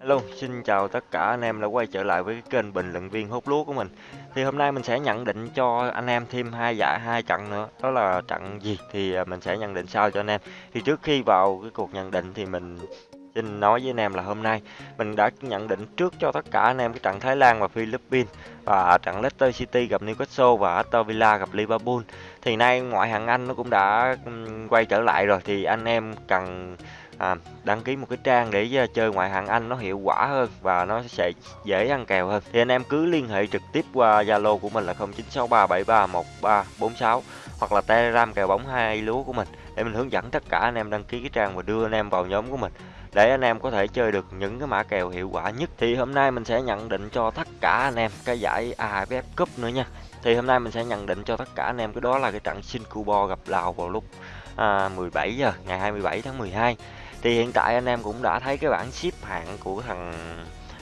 Hello, xin chào tất cả anh em đã quay trở lại với cái kênh bình luận viên hút lúa của mình. Thì hôm nay mình sẽ nhận định cho anh em thêm hai giải hai trận nữa. Đó là trận gì thì à, mình sẽ nhận định sau cho anh em. Thì trước khi vào cái cuộc nhận định thì mình xin nói với anh em là hôm nay mình đã nhận định trước cho tất cả anh em cái trận Thái Lan và Philippines và trận Leicester City gặp Newcastle và Aston Villa gặp Liverpool. Thì nay ngoại hạng Anh nó cũng đã quay trở lại rồi thì anh em cần à, đăng ký một cái trang để ờ, chơi ngoại hạng Anh nó hiệu quả hơn và nó sẽ dễ ăn kèo hơn. Thì anh em cứ liên hệ trực tiếp qua Zalo của mình là 0963731346 hoặc là Telegram kèo bóng hai lúa của mình để mình hướng dẫn tất cả anh em đăng ký cái trang và đưa anh em vào nhóm của mình để anh em có thể chơi được những cái mã kèo hiệu quả nhất. Thì hôm nay mình sẽ nhận định cho tất cả anh em cái giải AFF Cup nữa nha. Thì hôm nay mình sẽ nhận định cho tất cả anh em cái đó là cái trận Singapore gặp Lào vào lúc à, 17 giờ ngày 27 tháng 12 thì hiện tại anh em cũng đã thấy cái bảng xếp hạng của thằng,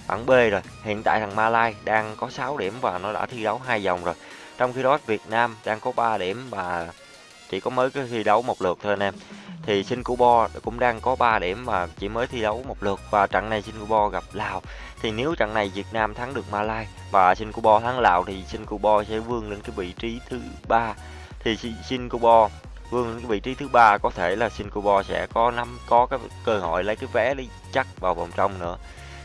bảng B rồi. Hiện tại thằng Malai đang có 6 điểm và nó đã thi đấu hai vòng rồi. Trong khi đó Việt Nam đang có 3 điểm và chỉ có mới cái thi đấu một lượt thôi anh em. Thì Singapore cũng đang có 3 điểm và chỉ mới thi đấu một lượt. Và trận này Singapore gặp Lào. Thì nếu trận này Việt Nam thắng được Malai và Singapore thắng Lào thì Singapore sẽ vươn lên cái vị trí thứ ba. Thì Singapore vương cái vị trí thứ ba có thể là Singapore sẽ có năm có cái cơ hội lấy cái vé đi chắc vào vòng trong nữa.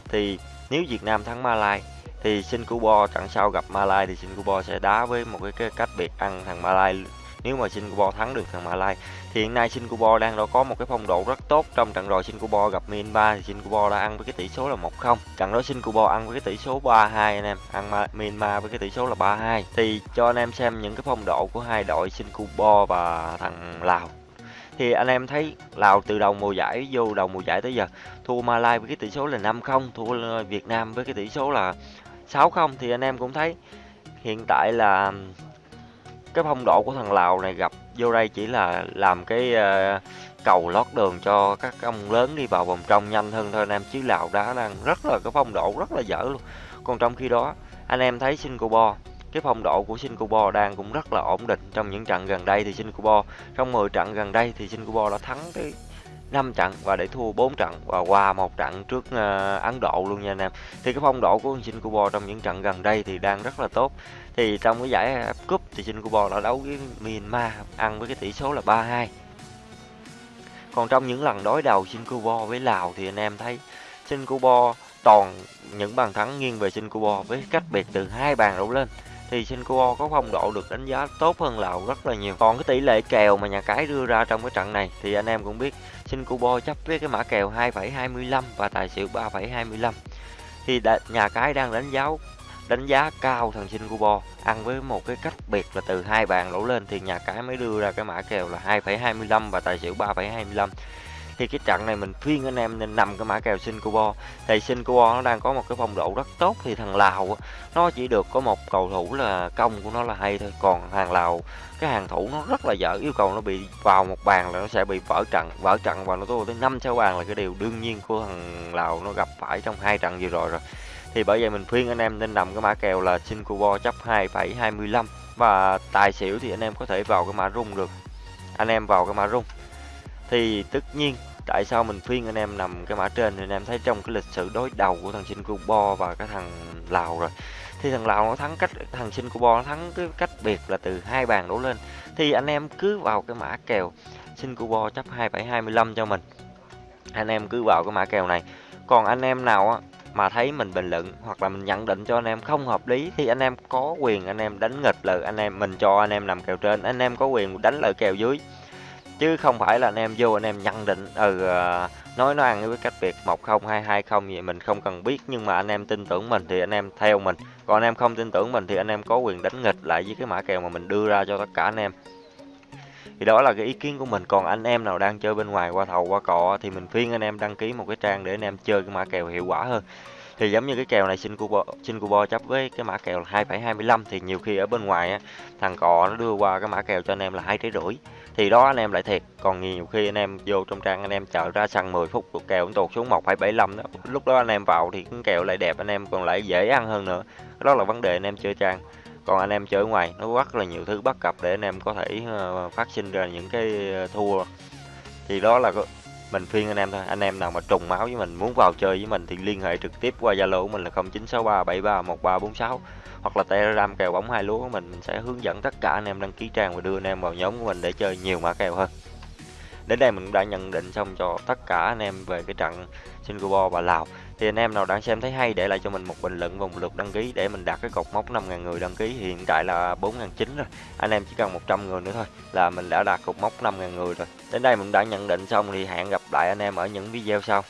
Thì nếu Việt Nam thắng Malai thì Singapore trận sau gặp Malai thì Singapore sẽ đá với một cái, cái cách biệt ăn thằng Malai nếu mà Singapore thắng được thằng Malai thì hiện nay Singapore đang đã có một cái phong độ rất tốt. Trong trận rồi Singapore gặp Myanmar thì Singapore đã ăn với cái tỷ số là 1-0 trận đó Singapore ăn với cái tỷ số 3-2 anh em, ăn Myanmar với cái tỷ số là 3-2 thì cho anh em xem những cái phong độ của hai đội Singapore và thằng Lào. Thì anh em thấy Lào từ đầu mùa giải vô đầu mùa giải tới giờ, thua Malai với cái tỷ số là 5-0 thua Việt Nam với cái tỷ số là 6-0 thì anh em cũng thấy hiện tại là cái phong độ của thằng Lào này gặp vô đây chỉ là làm cái uh, cầu lót đường cho các ông lớn đi vào vòng trong nhanh hơn thôi. Anh em chứ Lào đã đang rất là cái phong độ rất là dở luôn. Còn trong khi đó anh em thấy Singapore cái phong độ của Singapore đang cũng rất là ổn định trong những trận gần đây thì Singapore trong 10 trận gần đây thì Singapore đã thắng tới 5 trận và để thua 4 trận và qua một trận trước ờ, Ấn Độ luôn nha anh em. Thì cái phong độ của Singapore trong những trận gần đây thì đang rất là tốt. Thì trong cái giải Cup thì Singapore đã đấu với Myanmar, ăn với cái tỷ số là 3-2. Còn trong những lần đối đầu Singapore với Lào thì anh em thấy Singapore toàn những bàn thắng nghiêng về Singapore với cách biệt từ hai bàn đổ lên thì Singapore có phong độ được đánh giá tốt hơn Lào rất là nhiều. Còn cái tỷ lệ kèo mà nhà cái đưa ra trong cái trận này thì anh em cũng biết Singapore chấp với cái mã kèo 2,25 và tài xỉu 3,25. Thì nhà cái đang đánh giá đánh giá cao thằng Singapore ăn với một cái cách biệt là từ hai bàn đổ lên thì nhà cái mới đưa ra cái mã kèo là 2,25 và tài xỉu 3,25 thì cái trận này mình khuyên anh em nên nằm cái mã kèo Singapore thì Singapore nó đang có một cái phong độ rất tốt. Thì thằng Lào nó chỉ được có một cầu thủ là công của nó là hay thôi. Còn hàng Lào cái hàng thủ nó rất là dở. Yêu cầu nó bị vào một bàn là nó sẽ bị vỡ trận. Vỡ trận và nó thua tới năm sáu bàn là cái điều đương nhiên của thằng Lào nó gặp phải trong hai trận vừa rồi rồi. Thì bởi vậy mình khuyên anh em nên nằm cái mã kèo là Singapore chấp 2,25 và tài xỉu thì anh em có thể vào cái mã rung được. Anh em vào cái mã rung thì tất nhiên, tại sao mình khuyên anh em nằm cái mã trên thì anh em thấy trong cái lịch sử đối đầu của thằng Singapore và cái thằng Lào rồi. Thì thằng Lào nó thắng cách, thằng Singapore nó thắng cái cách biệt là từ hai bàn đổ lên. Thì anh em cứ vào cái mã kèo Singapore chấp 2725 cho mình. Anh em cứ vào cái mã kèo này. Còn anh em nào á, mà thấy mình bình luận hoặc là mình nhận định cho anh em không hợp lý thì anh em có quyền anh em đánh nghịch lời anh em mình cho anh em nằm kèo trên. Anh em có quyền đánh lời kèo dưới chứ không phải là anh em vô anh em nhận định ừ nói nó ăn với cách biệt một không hai hai không vậy mình không cần biết nhưng mà anh em tin tưởng mình thì anh em theo mình còn anh em không tin tưởng mình thì anh em có quyền đánh nghịch lại với cái mã kèo mà mình đưa ra cho tất cả anh em thì đó là cái ý kiến của mình còn anh em nào đang chơi bên ngoài qua thầu qua cọ thì mình khuyên anh em đăng ký một cái trang để anh em chơi cái mã kèo hiệu quả hơn thì giống như cái kèo này xin cubo xin cubo chấp với cái mã kèo là 2,25 thì nhiều khi ở bên ngoài á thằng cò nó đưa qua cái mã kèo cho anh em là hai trái rưỡi thì đó anh em lại thiệt. Còn nhiều khi anh em vô trong trang anh em chờ ra săn 10 phút của kèo cũng tụt xuống 1,75 đó. Lúc đó anh em vào thì cũng kèo lại đẹp anh em còn lại dễ ăn hơn nữa. Đó là vấn đề anh em chơi trang. Còn anh em chơi ngoài nó rất là nhiều thứ bất cập để anh em có thể ờ, phát sinh ra những cái ờ, thua. Thì đó là mình khuyên anh em thôi, anh em nào mà trùng máu với mình, muốn vào chơi với mình thì liên hệ trực tiếp qua zalo của mình là 0963731346 hoặc là telegram kèo bóng hai lúa của mình. Mình sẽ hướng dẫn tất cả anh em đăng ký trang và đưa anh em vào nhóm của mình để chơi nhiều mã kèo hơn. Đến đây mình đã nhận định xong cho tất cả anh em về cái trận Singapore và Lào thì anh em nào đang xem thấy hay để lại cho mình một bình luận và một lượt đăng ký để mình đạt cái cột mốc 5.000 người đăng ký. Hiện tại là 4.900 rồi, anh em chỉ cần 100 người nữa thôi là mình đã đạt cột mốc 5.000 người rồi. Đến đây mình đã nhận định xong thì hẹn gặp lại anh em ở những video sau.